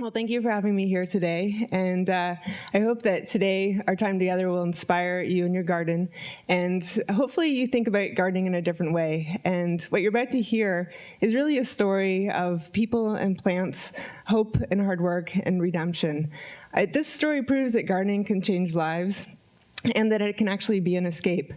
Well, thank you for having me here today. And uh, I hope that today our time together will inspire you in your garden. And hopefully you think about gardening in a different way. And what you're about to hear is really a story of people and plants, hope and hard work and redemption. Uh, this story proves that gardening can change lives and that it can actually be an escape.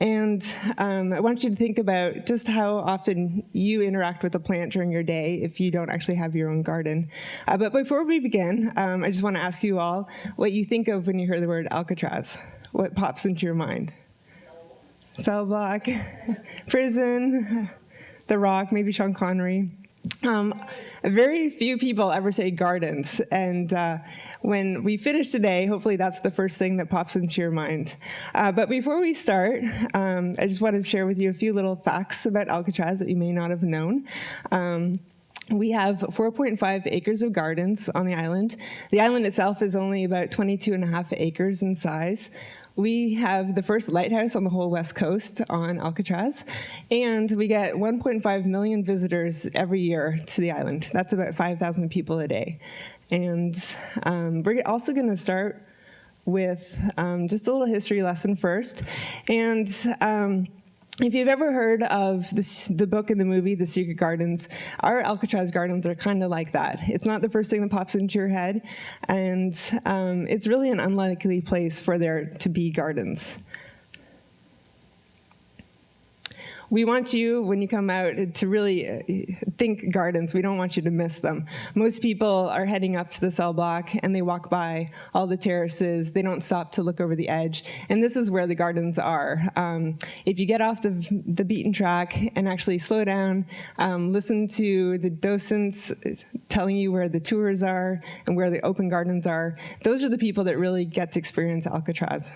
And um, I want you to think about just how often you interact with a plant during your day if you don't actually have your own garden. Uh, but before we begin, um, I just want to ask you all what you think of when you hear the word Alcatraz. What pops into your mind? Cell block, prison, The Rock, maybe Sean Connery. Um, very few people ever say gardens, and uh, when we finish today, hopefully that's the first thing that pops into your mind. Uh, but before we start, um, I just want to share with you a few little facts about Alcatraz that you may not have known. Um, we have 4.5 acres of gardens on the island. The island itself is only about 22 and a half acres in size. We have the first lighthouse on the whole west coast on Alcatraz, and we get 1.5 million visitors every year to the island. That's about 5,000 people a day. And um, we're also gonna start with um, just a little history lesson first. And um, if you've ever heard of this, the book and the movie, The Secret Gardens, our Alcatraz gardens are kind of like that. It's not the first thing that pops into your head, and um, it's really an unlikely place for there to be gardens. We want you, when you come out, to really uh, think gardens. We don't want you to miss them. Most people are heading up to the cell block and they walk by all the terraces. They don't stop to look over the edge. And this is where the gardens are. Um, if you get off the, the beaten track and actually slow down, um, listen to the docents telling you where the tours are and where the open gardens are, those are the people that really get to experience Alcatraz.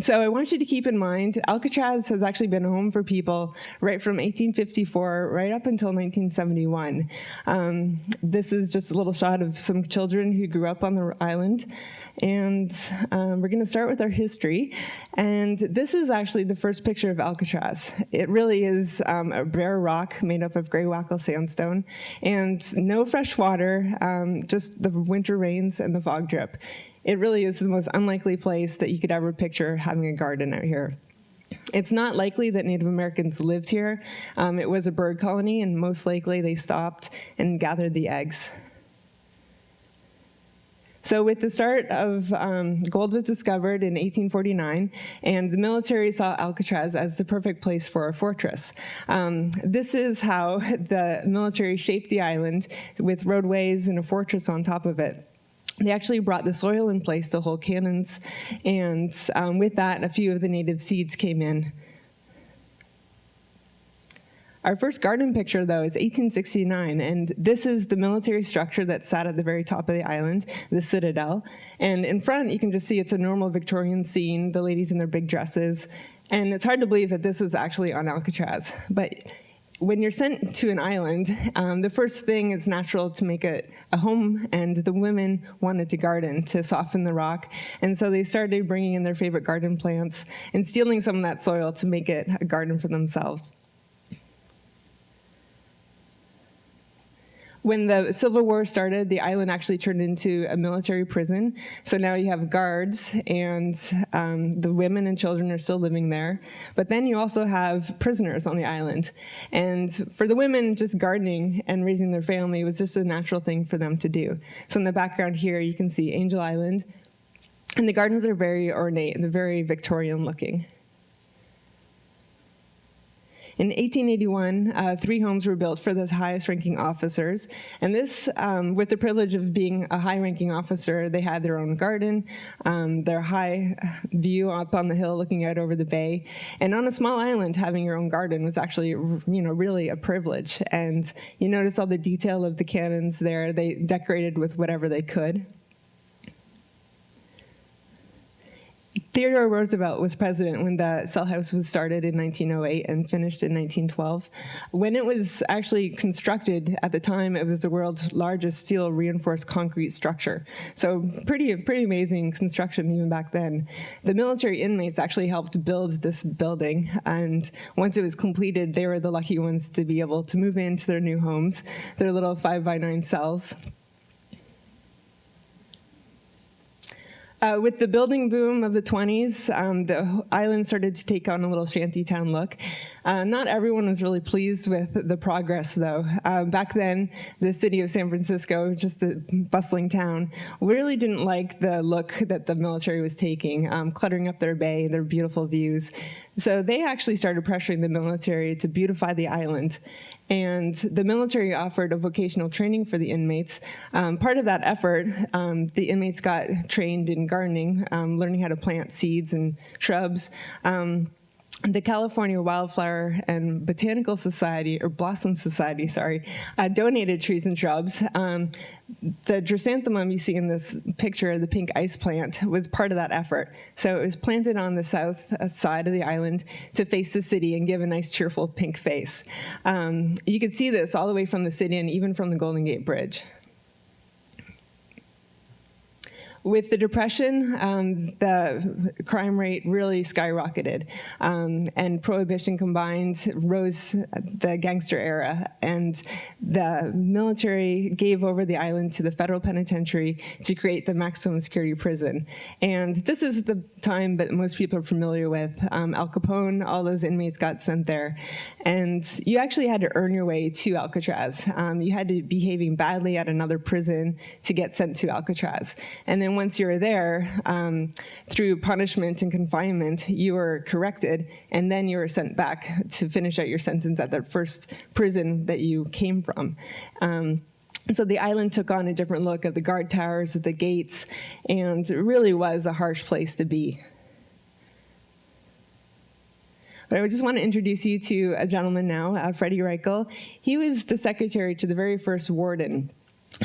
So I want you to keep in mind, Alcatraz has actually been home for people right from 1854 right up until 1971. Um, this is just a little shot of some children who grew up on the island. And um, we're gonna start with our history. And this is actually the first picture of Alcatraz. It really is um, a bare rock made up of Greywacke sandstone and no fresh water, um, just the winter rains and the fog drip it really is the most unlikely place that you could ever picture having a garden out here. It's not likely that Native Americans lived here. Um, it was a bird colony, and most likely they stopped and gathered the eggs. So with the start of, um, gold was discovered in 1849, and the military saw Alcatraz as the perfect place for a fortress. Um, this is how the military shaped the island with roadways and a fortress on top of it they actually brought the soil in place to hold cannons, and um, with that, a few of the native seeds came in. Our first garden picture, though, is 1869, and this is the military structure that sat at the very top of the island, the Citadel. And in front, you can just see it's a normal Victorian scene, the ladies in their big dresses. And it's hard to believe that this is actually on Alcatraz. But when you're sent to an island, um, the first thing is natural to make it a home, and the women wanted to garden to soften the rock. And so they started bringing in their favorite garden plants and stealing some of that soil to make it a garden for themselves. When the Civil War started, the island actually turned into a military prison. So now you have guards and um, the women and children are still living there. But then you also have prisoners on the island. And for the women, just gardening and raising their family was just a natural thing for them to do. So in the background here, you can see Angel Island. And the gardens are very ornate and they're very Victorian looking. In 1881, uh, three homes were built for the highest ranking officers. And this, um, with the privilege of being a high ranking officer, they had their own garden, um, their high view up on the hill looking out over the bay. And on a small island, having your own garden was actually, you know, really a privilege. And you notice all the detail of the cannons there. They decorated with whatever they could. Theodore Roosevelt was president when the cell house was started in 1908 and finished in 1912. When it was actually constructed at the time, it was the world's largest steel reinforced concrete structure. So pretty, pretty amazing construction even back then. The military inmates actually helped build this building, and once it was completed, they were the lucky ones to be able to move into their new homes, their little five by nine cells. Uh, with the building boom of the 20s, um, the island started to take on a little shantytown look. Uh, not everyone was really pleased with the progress, though. Uh, back then, the city of San Francisco, just a bustling town, really didn't like the look that the military was taking, um, cluttering up their bay, their beautiful views. So they actually started pressuring the military to beautify the island. And the military offered a vocational training for the inmates. Um, part of that effort, um, the inmates got trained in gardening, um, learning how to plant seeds and shrubs. The California Wildflower and Botanical Society, or Blossom Society, sorry, uh, donated trees and shrubs. Um, the Drosanthemum you see in this picture, of the pink ice plant, was part of that effort. So it was planted on the south uh, side of the island to face the city and give a nice cheerful pink face. Um, you can see this all the way from the city and even from the Golden Gate Bridge. With the Depression, um, the crime rate really skyrocketed, um, and Prohibition combined rose the gangster era, and the military gave over the island to the federal penitentiary to create the maximum security prison. And this is the time that most people are familiar with. Um, Al Capone, all those inmates got sent there. And you actually had to earn your way to Alcatraz. Um, you had to be behaving badly at another prison to get sent to Alcatraz. And then once you were there, um, through punishment and confinement, you were corrected, and then you were sent back to finish out your sentence at the first prison that you came from. Um, so the island took on a different look of the guard towers, of the gates, and it really was a harsh place to be. But I would just want to introduce you to a gentleman now, uh, Freddie Reichel. He was the secretary to the very first warden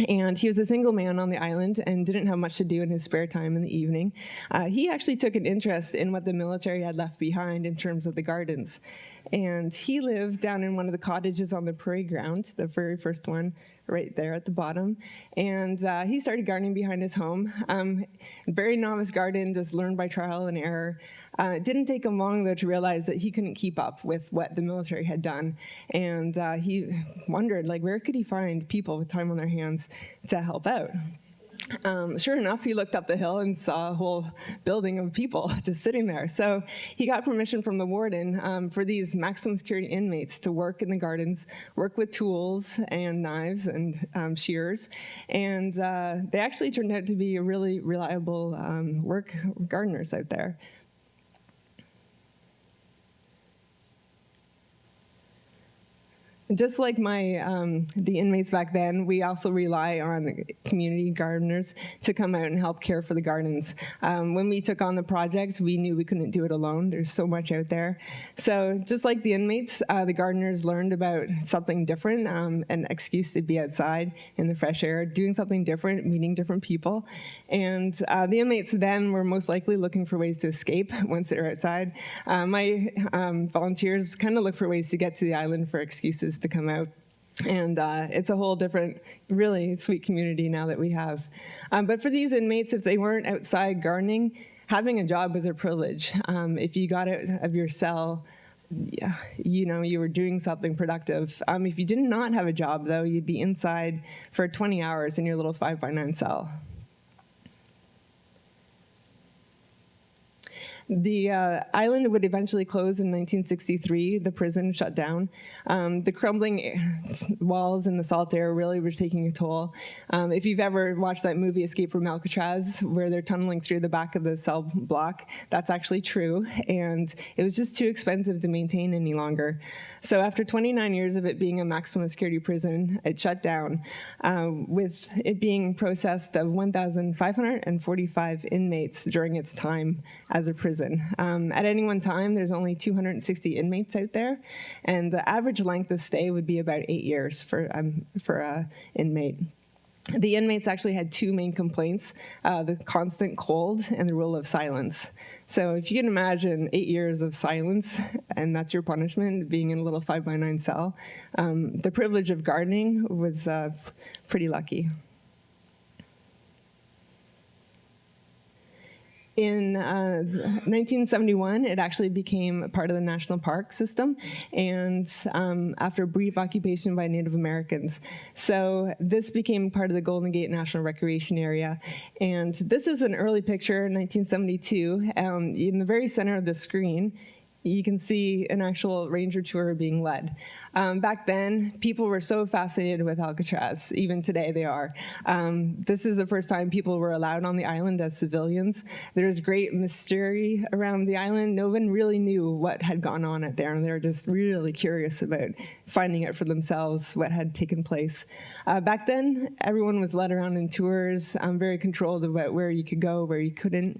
and he was a single man on the island and didn't have much to do in his spare time in the evening. Uh, he actually took an interest in what the military had left behind in terms of the gardens. And he lived down in one of the cottages on the parade ground, the very first one right there at the bottom. And uh, he started gardening behind his home. Um, very novice garden, just learned by trial and error. Uh, it didn't take him long, though, to realize that he couldn't keep up with what the military had done. And uh, he wondered, like, where could he find people with time on their hands to help out? Um, sure enough, he looked up the hill and saw a whole building of people just sitting there. So he got permission from the warden um, for these maximum security inmates to work in the gardens, work with tools and knives and um, shears. And uh, they actually turned out to be really reliable um, work gardeners out there. Just like my um, the inmates back then, we also rely on community gardeners to come out and help care for the gardens. Um, when we took on the project, we knew we couldn't do it alone. There's so much out there. So just like the inmates, uh, the gardeners learned about something different, um, an excuse to be outside in the fresh air, doing something different, meeting different people. And uh, the inmates then were most likely looking for ways to escape once they're outside. Uh, my um, volunteers kind of look for ways to get to the island for excuses to come out. And uh, it's a whole different, really sweet community now that we have. Um, but for these inmates, if they weren't outside gardening, having a job was a privilege. Um, if you got out of your cell, yeah, you know, you were doing something productive. Um, if you did not have a job, though, you'd be inside for 20 hours in your little five by nine cell. The uh, island would eventually close in 1963. The prison shut down. Um, the crumbling walls and the salt air really were taking a toll. Um, if you've ever watched that movie Escape from Alcatraz, where they're tunneling through the back of the cell block, that's actually true. And it was just too expensive to maintain any longer. So after 29 years of it being a maximum security prison, it shut down, uh, with it being processed of 1,545 inmates during its time as a prison prison. Um, at any one time, there's only 260 inmates out there, and the average length of stay would be about eight years for, um, for an inmate. the inmates actually had two main complaints, uh, the constant cold and the rule of silence. So if you can imagine eight years of silence, and that's your punishment, being in a little five by nine cell, um, the privilege of gardening was uh, pretty lucky. In uh, 1971, it actually became part of the national park system, and um, after a brief occupation by Native Americans. So this became part of the Golden Gate National Recreation Area. And this is an early picture, 1972. Um, in the very center of the screen, you can see an actual ranger tour being led. Um, back then, people were so fascinated with Alcatraz, even today they are. Um, this is the first time people were allowed on the island as civilians. There's great mystery around the island. No one really knew what had gone on out there, and they were just really curious about finding out for themselves what had taken place. Uh, back then, everyone was led around in tours, um, very controlled about where you could go, where you couldn't.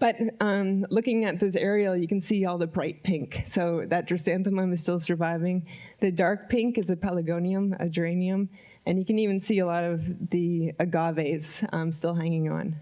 But um, looking at this aerial, you can see all the bright pink. So that drosanthemum is still surviving. The dark pink is a pelargonium, a geranium, and you can even see a lot of the agaves um, still hanging on.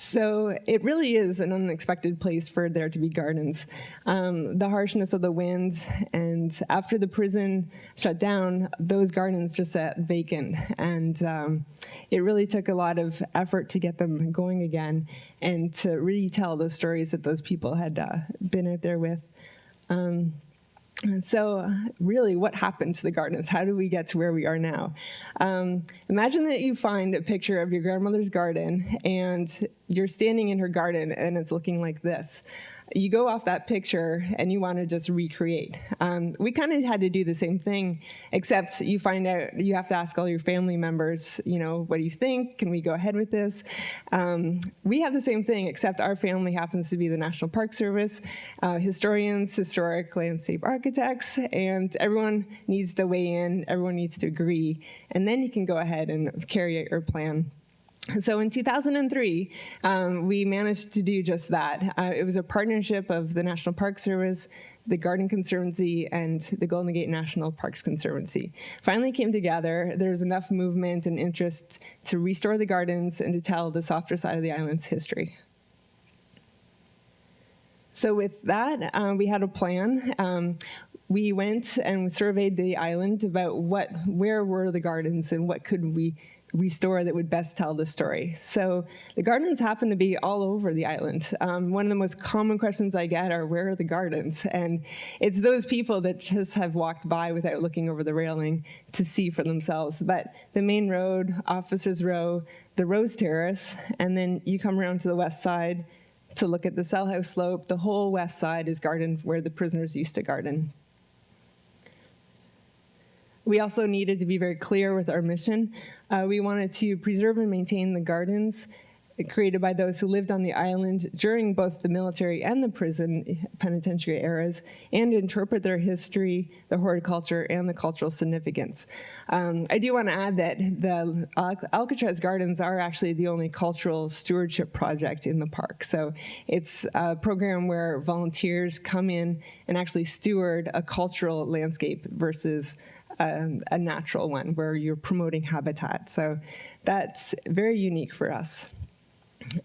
So it really is an unexpected place for there to be gardens. Um, the harshness of the wind and after the prison shut down, those gardens just sat vacant. And um, it really took a lot of effort to get them going again and to retell those stories that those people had uh, been out there with. Um, so really, what happened to the gardens? How do we get to where we are now? Um, imagine that you find a picture of your grandmother's garden and you're standing in her garden and it's looking like this you go off that picture and you want to just recreate. Um, we kind of had to do the same thing, except you find out you have to ask all your family members, you know, what do you think? Can we go ahead with this? Um, we have the same thing, except our family happens to be the National Park Service, uh, historians, historic landscape architects, and everyone needs to weigh in, everyone needs to agree, and then you can go ahead and carry out your plan. So in 2003, um, we managed to do just that. Uh, it was a partnership of the National Park Service, the Garden Conservancy, and the Golden Gate National Parks Conservancy. Finally came together. There's enough movement and interest to restore the gardens and to tell the softer side of the island's history. So with that, uh, we had a plan. Um, we went and surveyed the island about what, where were the gardens and what could we restore that would best tell the story. So the gardens happen to be all over the island. Um, one of the most common questions I get are, where are the gardens? And it's those people that just have walked by without looking over the railing to see for themselves. But the main road, Officers Row, the Rose Terrace, and then you come around to the west side to look at the cell house slope. The whole west side is garden where the prisoners used to garden. We also needed to be very clear with our mission. Uh, we wanted to preserve and maintain the gardens created by those who lived on the island during both the military and the prison penitentiary eras and interpret their history, the horticulture, and the cultural significance. Um, I do want to add that the Alcatraz Gardens are actually the only cultural stewardship project in the park. So it's a program where volunteers come in and actually steward a cultural landscape versus um, a natural one where you're promoting habitat. So that's very unique for us.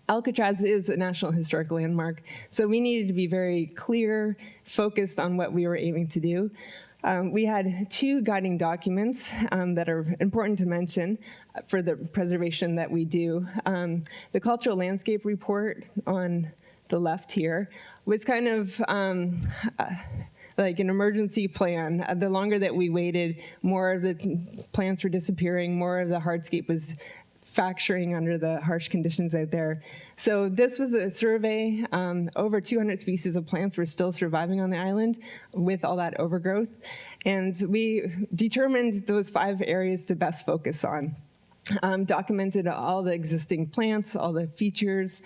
Alcatraz is a National Historic Landmark, so we needed to be very clear, focused on what we were aiming to do. Um, we had two guiding documents um, that are important to mention for the preservation that we do. Um, the Cultural Landscape Report on the left here was kind of uh, like an emergency plan. Uh, the longer that we waited, more of the plants were disappearing, more of the hardscape was fracturing under the harsh conditions out there. So this was a survey. Um, over 200 species of plants were still surviving on the island with all that overgrowth. And we determined those five areas to best focus on. Um, documented all the existing plants, all the features,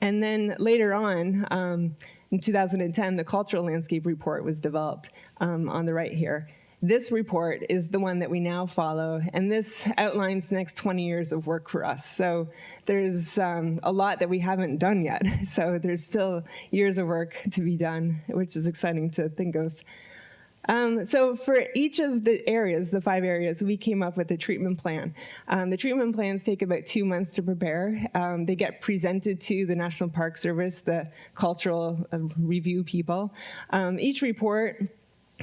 and then later on, um, in 2010, the Cultural Landscape Report was developed um, on the right here. This report is the one that we now follow, and this outlines the next 20 years of work for us. So there's um, a lot that we haven't done yet. So there's still years of work to be done, which is exciting to think of. Um, so for each of the areas, the five areas, we came up with a treatment plan. Um, the treatment plans take about two months to prepare. Um, they get presented to the National Park Service, the cultural uh, review people. Um, each report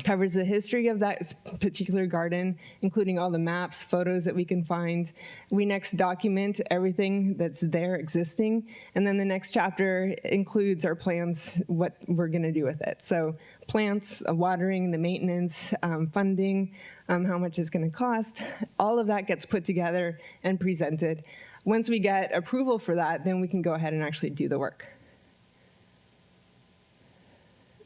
covers the history of that particular garden, including all the maps, photos that we can find. We next document everything that's there existing, and then the next chapter includes our plans, what we're gonna do with it. So plants, uh, watering, the maintenance, um, funding, um, how much it's gonna cost, all of that gets put together and presented. Once we get approval for that, then we can go ahead and actually do the work.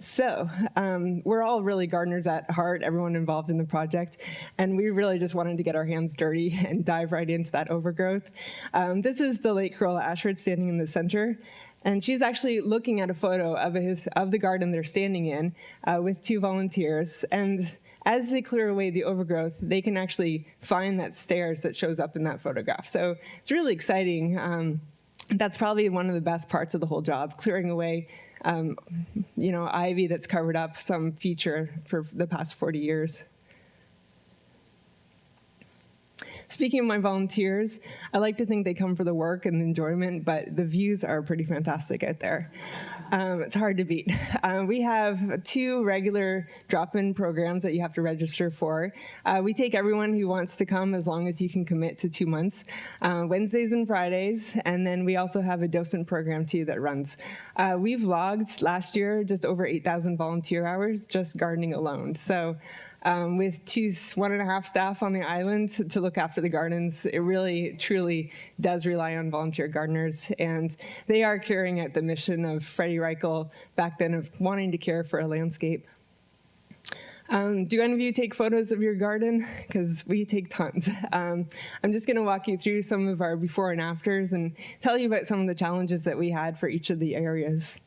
So um, we're all really gardeners at heart, everyone involved in the project, and we really just wanted to get our hands dirty and dive right into that overgrowth. Um, this is the late Carola Ashford standing in the center. And she's actually looking at a photo of, his, of the garden they're standing in uh, with two volunteers. And as they clear away the overgrowth, they can actually find that stairs that shows up in that photograph. So it's really exciting. Um, that's probably one of the best parts of the whole job, clearing away um, you know, ivy that's covered up some feature for the past 40 years. Speaking of my volunteers, I like to think they come for the work and the enjoyment, but the views are pretty fantastic out there. Um, it's hard to beat. Uh, we have two regular drop-in programs that you have to register for. Uh, we take everyone who wants to come as long as you can commit to two months, uh, Wednesdays and Fridays, and then we also have a docent program too that runs. Uh, we've logged last year just over 8,000 volunteer hours just gardening alone. So um, with two, one and a half staff on the island to look after the gardens. It really, truly does rely on volunteer gardeners, and they are carrying out the mission of Freddie Reichel back then of wanting to care for a landscape. Um, do any of you take photos of your garden? Because we take tons. Um, I'm just going to walk you through some of our before and afters and tell you about some of the challenges that we had for each of the areas.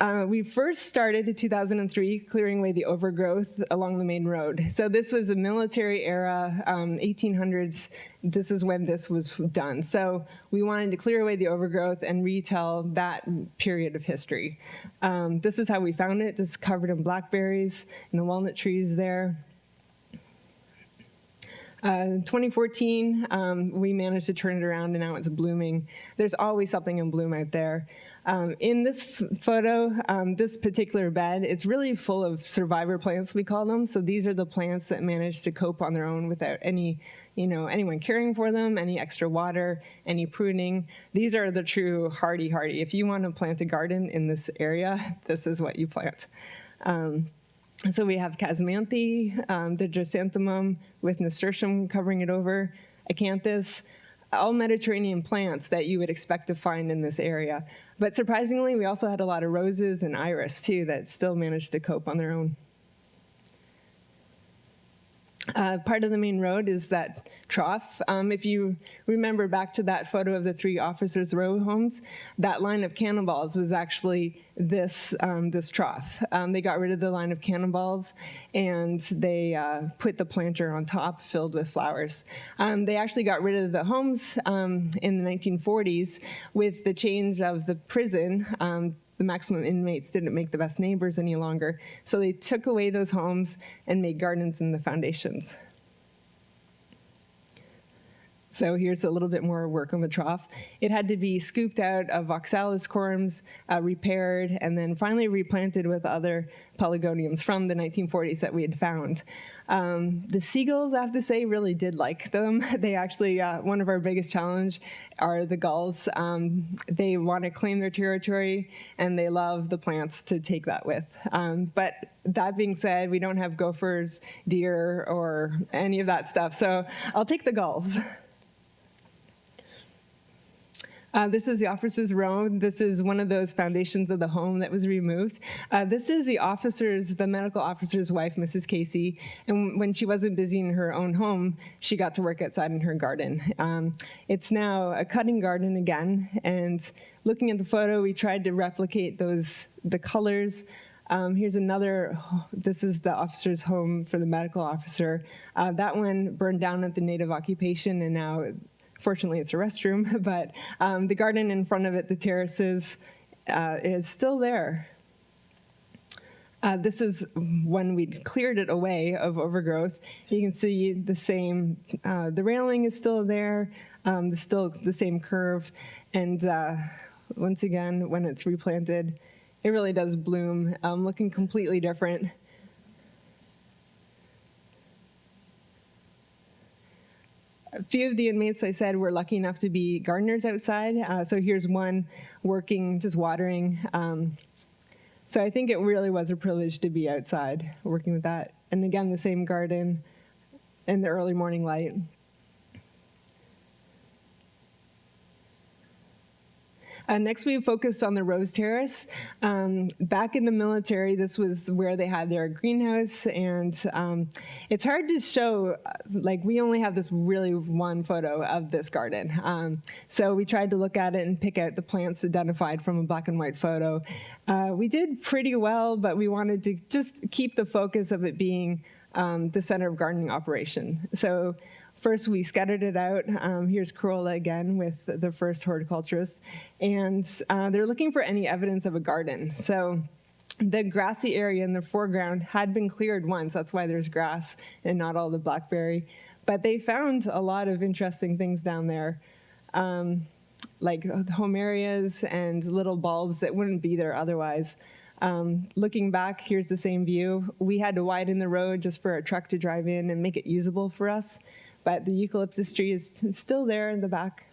Uh, we first started in 2003 clearing away the overgrowth along the main road. So this was a military era, um, 1800s. This is when this was done. So we wanted to clear away the overgrowth and retell that period of history. Um, this is how we found it, just covered in blackberries and the walnut trees there. Uh, 2014, um, we managed to turn it around and now it's blooming. There's always something in bloom out there. Um, in this photo, um, this particular bed, it's really full of survivor plants, we call them. So these are the plants that manage to cope on their own without any, you know, anyone caring for them, any extra water, any pruning. These are the true hardy hardy. If you want to plant a garden in this area, this is what you plant. Um, so we have Chasmanthe, um, the Drosanthemum with nasturtium covering it over, Acanthus, all Mediterranean plants that you would expect to find in this area. But surprisingly, we also had a lot of roses and iris too that still managed to cope on their own. Uh, part of the main road is that trough. Um, if you remember back to that photo of the three officers' row homes, that line of cannonballs was actually this, um, this trough. Um, they got rid of the line of cannonballs and they uh, put the planter on top filled with flowers. Um, they actually got rid of the homes um, in the 1940s with the change of the prison um, the maximum inmates didn't make the best neighbors any longer. So they took away those homes and made gardens in the foundations. So here's a little bit more work on the trough. It had to be scooped out of oxalis corms, uh, repaired, and then finally replanted with other pelargoniums from the 1940s that we had found. Um, the seagulls, I have to say, really did like them. They actually, uh, one of our biggest challenge are the gulls. Um, they want to claim their territory and they love the plants to take that with. Um, but that being said, we don't have gophers, deer, or any of that stuff. So I'll take the gulls. Uh, this is the officer's room. This is one of those foundations of the home that was removed. Uh, this is the officer's, the medical officer's wife, Mrs. Casey, and when she wasn't busy in her own home, she got to work outside in her garden. Um, it's now a cutting garden again, and looking at the photo, we tried to replicate those, the colors, um, here's another, this is the officer's home for the medical officer. Uh, that one burned down at the native occupation and now Fortunately, it's a restroom, but um, the garden in front of it, the terraces, uh, is still there. Uh, this is when we cleared it away of overgrowth. You can see the same, uh, the railing is still there, um, the still the same curve, and uh, once again, when it's replanted, it really does bloom, um, looking completely different. A few of the inmates, I said, were lucky enough to be gardeners outside. Uh, so here's one working, just watering. Um, so I think it really was a privilege to be outside working with that. And again, the same garden in the early morning light. Uh, next, we focused on the Rose Terrace. Um, back in the military, this was where they had their greenhouse, and um, it's hard to show, like we only have this really one photo of this garden. Um, so we tried to look at it and pick out the plants identified from a black and white photo. Uh, we did pretty well, but we wanted to just keep the focus of it being um, the center of gardening operation. So First, we scattered it out. Um, here's Carola again with the first horticulturist. And uh, they're looking for any evidence of a garden. So the grassy area in the foreground had been cleared once. That's why there's grass and not all the blackberry. But they found a lot of interesting things down there. Um, like homerias and little bulbs that wouldn't be there otherwise. Um, looking back, here's the same view. We had to widen the road just for a truck to drive in and make it usable for us but the eucalyptus tree is still there in the back.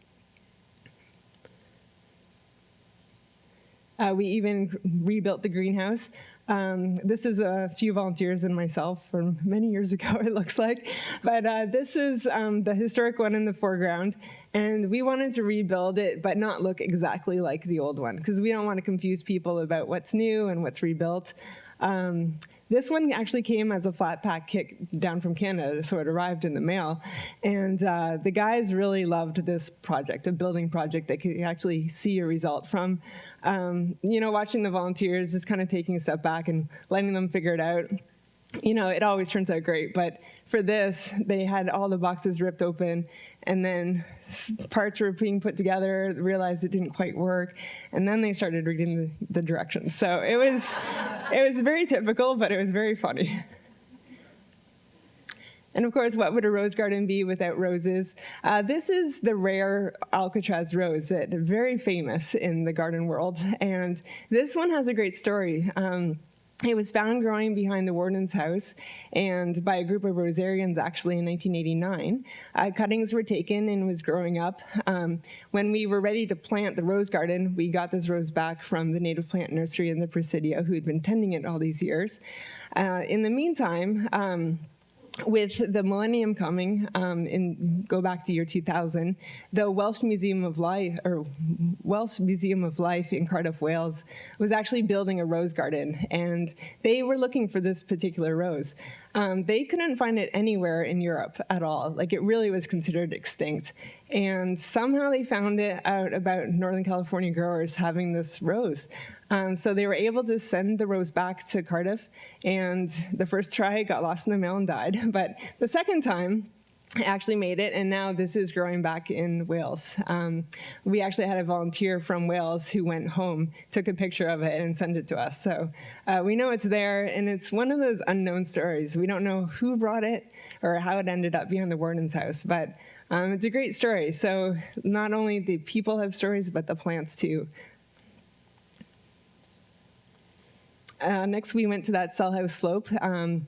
Uh, we even rebuilt the greenhouse. Um, this is a few volunteers and myself from many years ago, it looks like. But uh, this is um, the historic one in the foreground. And we wanted to rebuild it, but not look exactly like the old one, because we don't want to confuse people about what's new and what's rebuilt. Um, this one actually came as a flat pack kit down from Canada, so it arrived in the mail. And uh, the guys really loved this project, a building project that could actually see a result from. Um, you know, watching the volunteers, just kind of taking a step back and letting them figure it out you know, it always turns out great, but for this, they had all the boxes ripped open, and then parts were being put together, realized it didn't quite work, and then they started reading the, the directions. So it was, it was very typical, but it was very funny. And of course, what would a rose garden be without roses? Uh, this is the rare Alcatraz rose that very famous in the garden world. And this one has a great story. Um, it was found growing behind the warden's house and by a group of Rosarians actually in 1989. Uh, cuttings were taken and was growing up. Um, when we were ready to plant the rose garden, we got this rose back from the native plant nursery in the Presidio who had been tending it all these years. Uh, in the meantime, um, with the millennium coming, um, in go back to year 2000, the Welsh Museum of Life, or Welsh Museum of Life in Cardiff, Wales, was actually building a rose garden, and they were looking for this particular rose. Um, they couldn't find it anywhere in Europe at all. Like it really was considered extinct. And somehow they found it out about Northern California growers having this rose. Um, so they were able to send the rose back to Cardiff, and the first try got lost in the mail and died. But the second time, actually made it, and now this is growing back in Wales. Um, we actually had a volunteer from Wales who went home, took a picture of it, and sent it to us. So uh, we know it's there, and it's one of those unknown stories. We don't know who brought it or how it ended up behind the warden's house, but um, it's a great story. So not only the people have stories, but the plants too. Uh, next, we went to that cell house slope. Um,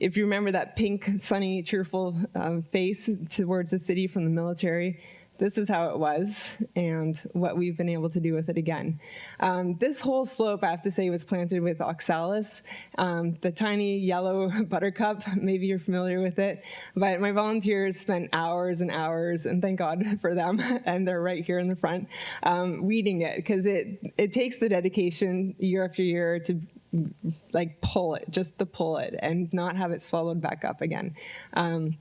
if you remember that pink, sunny, cheerful um, face towards the city from the military, this is how it was and what we've been able to do with it again. Um, this whole slope, I have to say, was planted with oxalis, um, the tiny yellow buttercup. Maybe you're familiar with it. But my volunteers spent hours and hours, and thank God for them, and they're right here in the front, um, weeding it because it, it takes the dedication year after year to like pull it, just to pull it and not have it swallowed back up again. Um,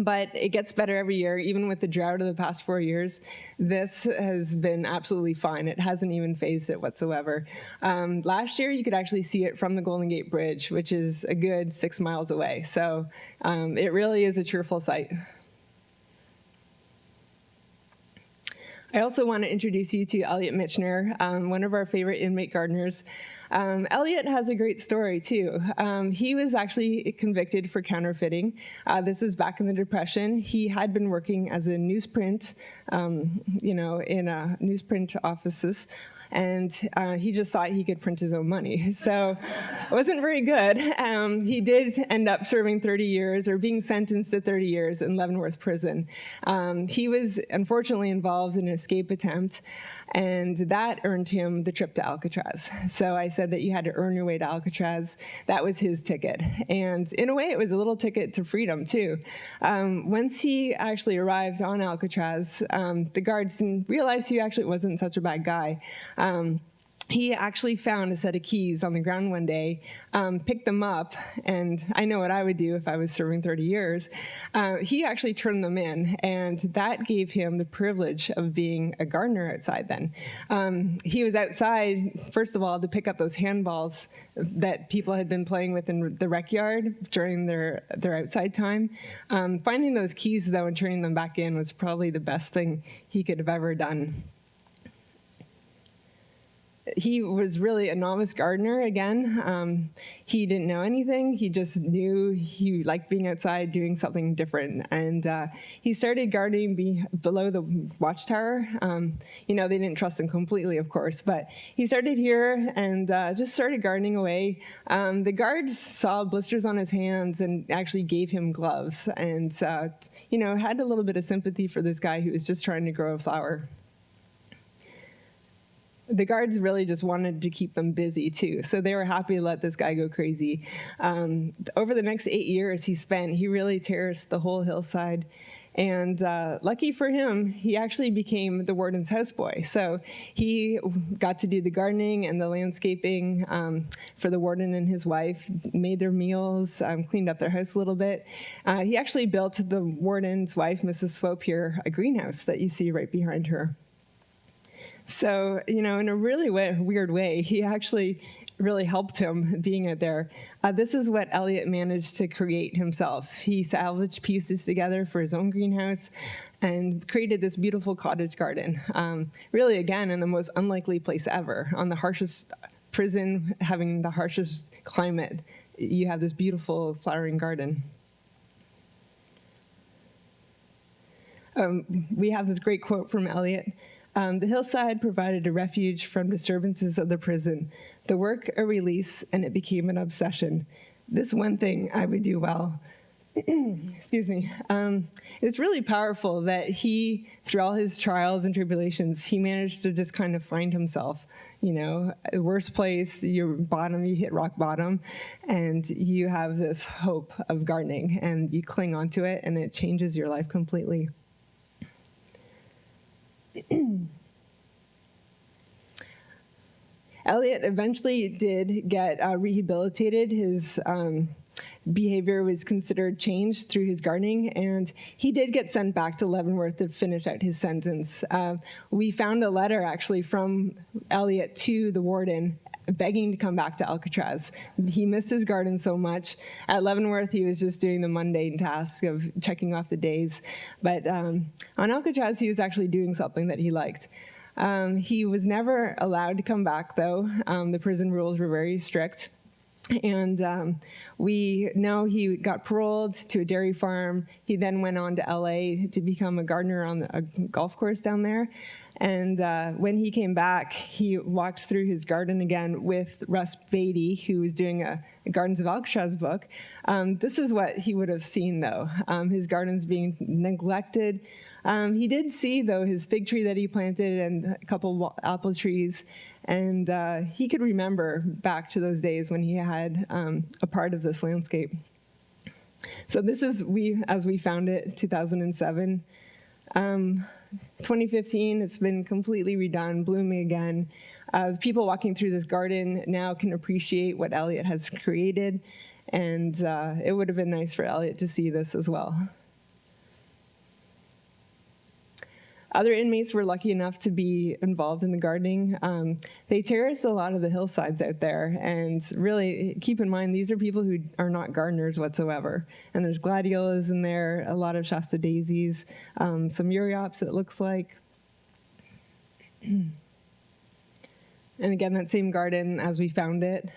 but it gets better every year, even with the drought of the past four years. This has been absolutely fine. It hasn't even fazed it whatsoever. Um, last year, you could actually see it from the Golden Gate Bridge, which is a good six miles away. So um, it really is a cheerful sight. I also want to introduce you to Elliot Michener, um, one of our favorite inmate gardeners. Um, Elliot has a great story too. Um, he was actually convicted for counterfeiting. Uh, this is back in the Depression. He had been working as a newsprint, um, you know, in a newsprint offices and uh, he just thought he could print his own money. So it wasn't very good. Um, he did end up serving 30 years or being sentenced to 30 years in Leavenworth Prison. Um, he was unfortunately involved in an escape attempt, and that earned him the trip to Alcatraz. So I said that you had to earn your way to Alcatraz. That was his ticket. And in a way, it was a little ticket to freedom, too. Um, once he actually arrived on Alcatraz, um, the guards didn't realize he actually wasn't such a bad guy. Um, he actually found a set of keys on the ground one day, um, picked them up, and I know what I would do if I was serving 30 years. Uh, he actually turned them in, and that gave him the privilege of being a gardener outside then. Um, he was outside, first of all, to pick up those handballs that people had been playing with in the rec yard during their, their outside time. Um, finding those keys, though, and turning them back in was probably the best thing he could have ever done he was really a novice gardener again. Um, he didn't know anything. He just knew he liked being outside doing something different. And uh, he started gardening be below the watchtower. Um, you know, they didn't trust him completely, of course, but he started here and uh, just started gardening away. Um, the guards saw blisters on his hands and actually gave him gloves and, uh, you know, had a little bit of sympathy for this guy who was just trying to grow a flower the guards really just wanted to keep them busy too, so they were happy to let this guy go crazy. Um, over the next eight years he spent, he really terraced the whole hillside. And uh, lucky for him, he actually became the warden's houseboy. So he got to do the gardening and the landscaping um, for the warden and his wife, made their meals, um, cleaned up their house a little bit. Uh, he actually built the warden's wife, Mrs. Swope here, a greenhouse that you see right behind her. So, you know, in a really way, weird way, he actually really helped him being there. Uh, this is what Elliot managed to create himself. He salvaged pieces together for his own greenhouse and created this beautiful cottage garden. Um, really, again, in the most unlikely place ever, on the harshest prison, having the harshest climate, you have this beautiful flowering garden. Um, we have this great quote from Elliot. Um, the hillside provided a refuge from disturbances of the prison, the work a release, and it became an obsession. This one thing I would do well. Excuse me. Um, it's really powerful that he, through all his trials and tribulations, he managed to just kind of find himself. You know, worst place, your bottom, you hit rock bottom, and you have this hope of gardening, and you cling onto it, and it changes your life completely. Elliot eventually did get uh, rehabilitated. His um, behavior was considered changed through his gardening, and he did get sent back to Leavenworth to finish out his sentence. Uh, we found a letter actually from Elliot to the warden begging to come back to Alcatraz. He missed his garden so much. At Leavenworth, he was just doing the mundane task of checking off the days. But um, on Alcatraz, he was actually doing something that he liked. Um, he was never allowed to come back, though. Um, the prison rules were very strict. And um, we know he got paroled to a dairy farm. He then went on to LA to become a gardener on a golf course down there. And uh, when he came back, he walked through his garden again with Russ Beatty, who was doing a, a Gardens of Alcatraz book. Um, this is what he would have seen, though. Um, his gardens being neglected. Um, he did see, though, his fig tree that he planted and a couple apple trees. And uh, he could remember back to those days when he had um, a part of this landscape. So this is we as we found it, 2007. Um, 2015, it's been completely redone, blooming again. Uh, people walking through this garden now can appreciate what Elliot has created, and uh, it would have been nice for Elliot to see this as well. Other inmates were lucky enough to be involved in the gardening. Um, they terraced a lot of the hillsides out there, and really keep in mind these are people who are not gardeners whatsoever. And there's gladiolas in there, a lot of Shasta daisies, um, some Euryops it looks like. And again, that same garden as we found it.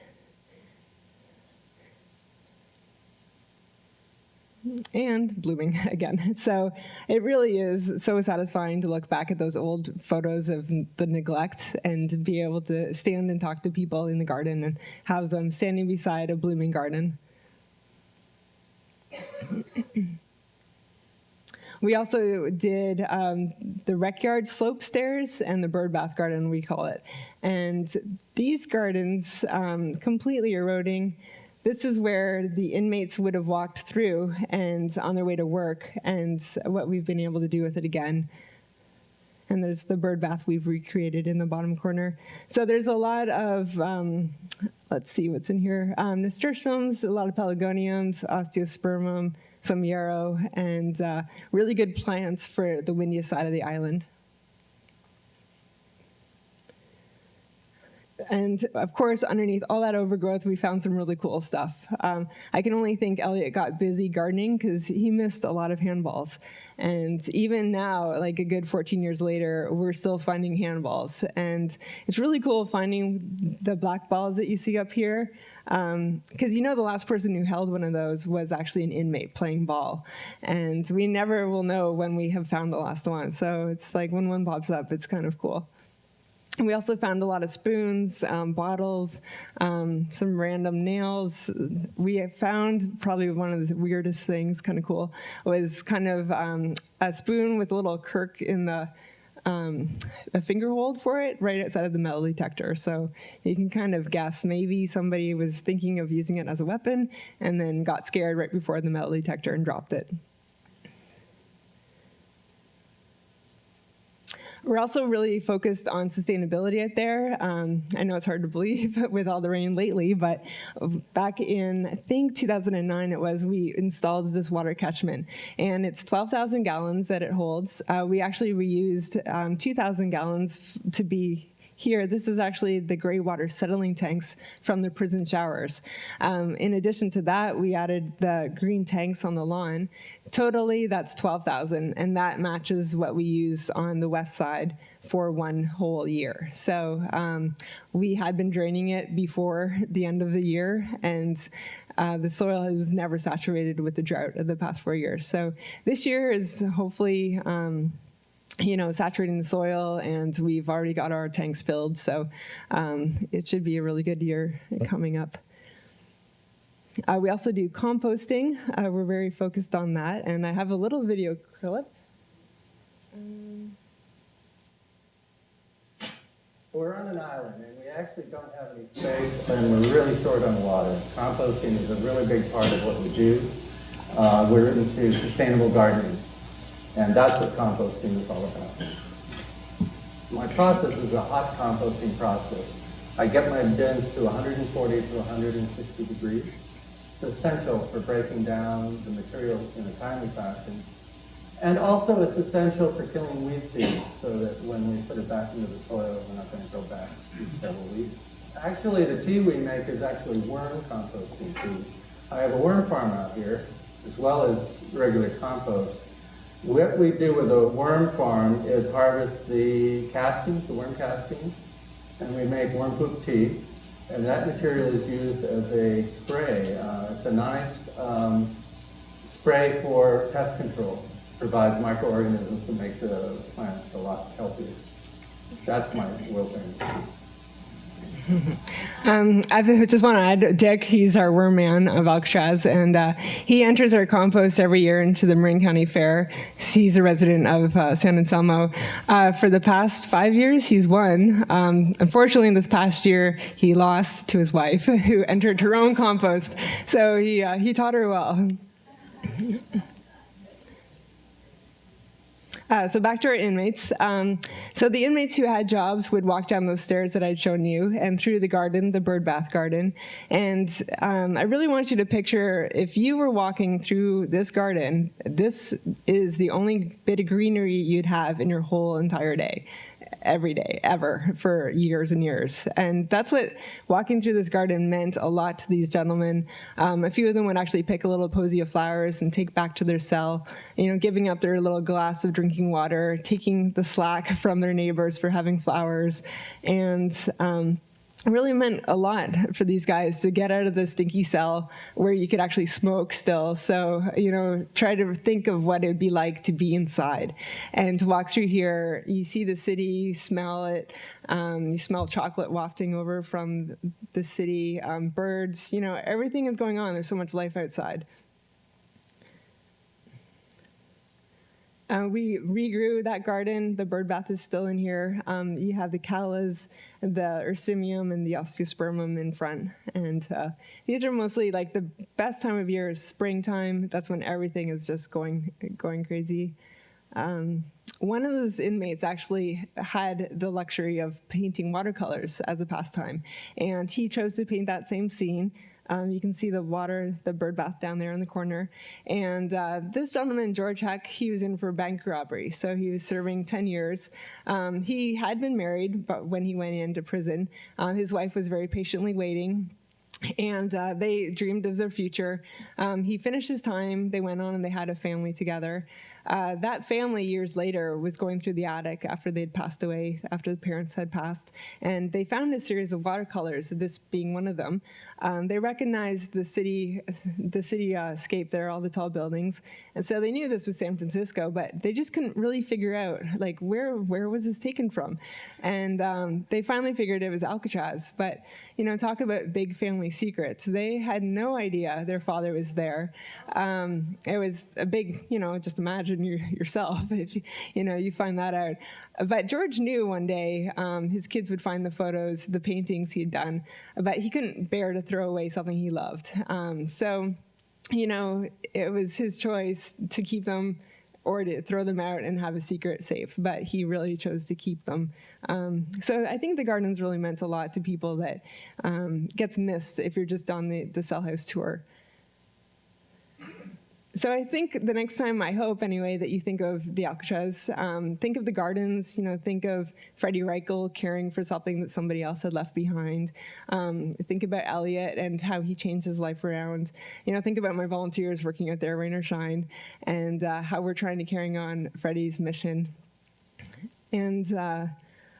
And blooming again. So it really is so satisfying to look back at those old photos of the neglect and be able to stand and talk to people in the garden and have them standing beside a blooming garden. We also did um, the rec yard slope stairs and the bird bath garden, we call it. And these gardens, um, completely eroding. This is where the inmates would have walked through and on their way to work and what we've been able to do with it again. And there's the bird bath we've recreated in the bottom corner. So there's a lot of, um, let's see what's in here, um, nasturtiums, a lot of pelargoniums, osteospermum, some yarrow, and uh, really good plants for the windiest side of the island. And of course, underneath all that overgrowth, we found some really cool stuff. Um, I can only think Elliot got busy gardening because he missed a lot of handballs. And even now, like a good 14 years later, we're still finding handballs. And it's really cool finding the black balls that you see up here. Because um, you know the last person who held one of those was actually an inmate playing ball. And we never will know when we have found the last one. So it's like when one pops up, it's kind of cool. We also found a lot of spoons, um, bottles, um, some random nails. We found probably one of the weirdest things, kind of cool, was kind of um, a spoon with a little kirk in the um, a finger hold for it right outside of the metal detector. So you can kind of guess maybe somebody was thinking of using it as a weapon and then got scared right before the metal detector and dropped it. We're also really focused on sustainability out there. Um, I know it's hard to believe with all the rain lately, but back in, I think 2009 it was, we installed this water catchment. And it's 12,000 gallons that it holds. Uh, we actually reused um, 2,000 gallons to be here, this is actually the gray water settling tanks from the prison showers. Um, in addition to that, we added the green tanks on the lawn. Totally, that's 12,000, and that matches what we use on the west side for one whole year. So um, we had been draining it before the end of the year, and uh, the soil was never saturated with the drought of the past four years. So this year is hopefully um, you know, saturating the soil, and we've already got our tanks filled, so um, it should be a really good year coming up. Uh, we also do composting. Uh, we're very focused on that, and I have a little video clip. Um, we're on an island, and we actually don't have any space, and we're really short on water. Composting is a really big part of what we do. Uh, we're into sustainable gardening. And that's what composting is all about. My process is a hot composting process. I get my bins to 140 to 160 degrees. It's essential for breaking down the material in a timely fashion. And also it's essential for killing weed seeds so that when we put it back into the soil, we're not going to go back to several weeds. Actually, the tea we make is actually worm composting tea. I have a worm farm out here, as well as regular compost. What we do with a worm farm is harvest the castings, the worm castings, and we make worm poop tea. And that material is used as a spray. Uh, it's a nice um, spray for pest control. Provides microorganisms to make the plants a lot healthier. That's my wilting. Um, I just want to add, Dick, he's our worm man of Alcatraz, and uh, he enters our compost every year into the Marin County Fair. He's a resident of uh, San Anselmo. Uh, for the past five years, he's won. Um, unfortunately, in this past year, he lost to his wife, who entered her own compost. So he, uh, he taught her well. Uh, so back to our inmates. Um, so the inmates who had jobs would walk down those stairs that I'd shown you and through the garden, the bird bath garden. And um, I really want you to picture if you were walking through this garden, this is the only bit of greenery you'd have in your whole entire day every day, ever, for years and years. And that's what walking through this garden meant a lot to these gentlemen. Um, a few of them would actually pick a little posy of flowers and take back to their cell, you know, giving up their little glass of drinking water, taking the slack from their neighbors for having flowers. And um, really meant a lot for these guys to get out of the stinky cell where you could actually smoke still. So, you know, try to think of what it would be like to be inside and to walk through here. You see the city, you smell it, um, you smell chocolate wafting over from the city, um, birds, you know, everything is going on. There's so much life outside. Uh, we regrew that garden. The bird bath is still in here. Um, you have the callas, the ursimium, and the osteospermum in front. And uh, these are mostly like the best time of year is springtime. That's when everything is just going going crazy. Um, one of those inmates actually had the luxury of painting watercolors as a pastime, and he chose to paint that same scene. Um, you can see the water, the bird bath down there in the corner. And uh, this gentleman, George Heck, he was in for bank robbery. So he was serving 10 years. Um, he had been married, but when he went into prison, uh, his wife was very patiently waiting and uh, they dreamed of their future. Um, he finished his time, they went on and they had a family together. Uh, that family years later was going through the attic after they'd passed away, after the parents had passed, and they found a series of watercolors, this being one of them. Um, they recognized the city, the city uh, scape there, all the tall buildings, and so they knew this was San Francisco, but they just couldn't really figure out like where where was this taken from, and um, they finally figured it was Alcatraz. But you know, talk about big family secrets. They had no idea their father was there. Um, it was a big, you know, just imagine you, yourself if you, you know you find that out. But George knew one day um, his kids would find the photos, the paintings he'd done, but he couldn't bear to throw away something he loved. Um, so, you know, it was his choice to keep them or to throw them out and have a secret safe, but he really chose to keep them. Um, so I think the gardens really meant a lot to people that um, gets missed if you're just on the, the cell house tour. So I think the next time, I hope anyway, that you think of the Alcatraz, um, think of the gardens, you know, think of Freddie Reichel caring for something that somebody else had left behind. Um, think about Elliot and how he changed his life around. You know, think about my volunteers working out there, rain or shine, and uh, how we're trying to carry on Freddie's mission. And uh,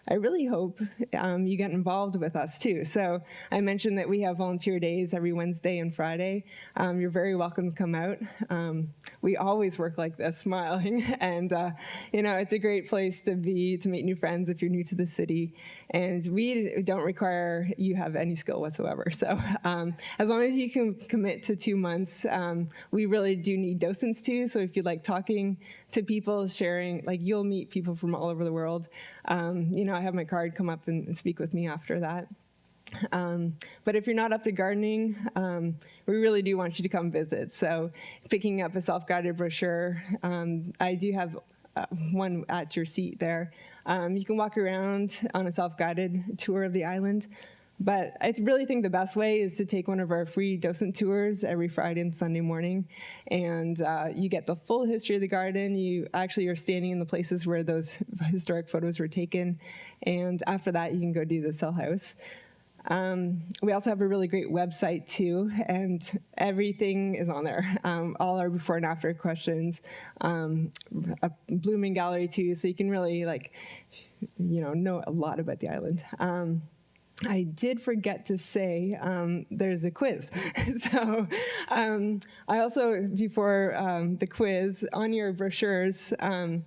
I really hope um, you get involved with us too. So I mentioned that we have volunteer days every Wednesday and Friday. Um, you're very welcome to come out. Um, we always work like this, smiling, and uh, you know it's a great place to be to meet new friends if you're new to the city. And we don't require you have any skill whatsoever. So um, as long as you can commit to two months, um, we really do need docents too. So if you like talking to people, sharing, like you'll meet people from all over the world. Um, you know, I have my card come up and speak with me after that. Um, but if you're not up to gardening, um, we really do want you to come visit. So picking up a self-guided brochure, um, I do have uh, one at your seat there. Um, you can walk around on a self-guided tour of the island. But I really think the best way is to take one of our free docent tours every Friday and Sunday morning. And uh, you get the full history of the garden. You actually are standing in the places where those historic photos were taken. And after that, you can go do the cell house. Um, we also have a really great website too, and everything is on there. Um, all our before and after questions, um, a blooming gallery too, so you can really like, you know, know a lot about the island. I did forget to say um, there's a quiz. so um, I also, before um, the quiz, on your brochures, um,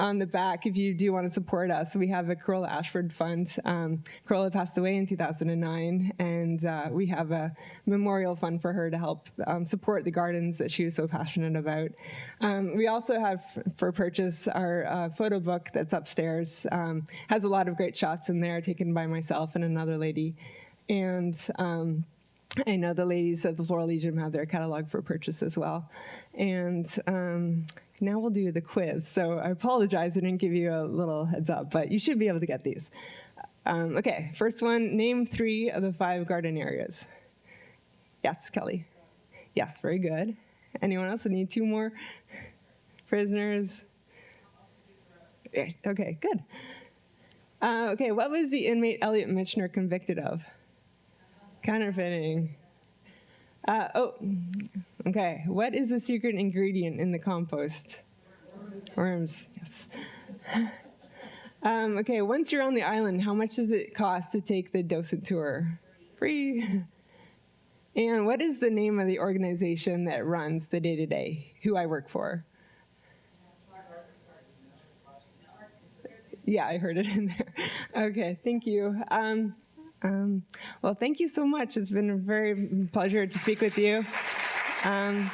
on the back, if you do want to support us, we have a Carola Ashford Fund. Um, Carola passed away in 2009, and uh, we have a memorial fund for her to help um, support the gardens that she was so passionate about. Um, we also have for purchase our uh, photo book that's upstairs. Um, has a lot of great shots in there taken by myself and another lady. And um, I know the ladies of the Floral Legion have their catalog for purchase as well. And um, now we'll do the quiz. So I apologize, I didn't give you a little heads up, but you should be able to get these. Um, okay, first one, name three of the five garden areas. Yes, Kelly. Yes, very good. Anyone else? Need two more prisoners. Okay, good. Uh, okay, what was the inmate Elliot Michener convicted of? Counterfeiting. Uh, oh, okay. What is the secret ingredient in the compost? Worms, yes. Um, okay, once you're on the island, how much does it cost to take the docent tour? Free. And what is the name of the organization that runs the day to day? Who I work for? Yeah, I heard it in there. Okay, thank you. Um, um, well, thank you so much. It's been a very pleasure to speak with you. Um,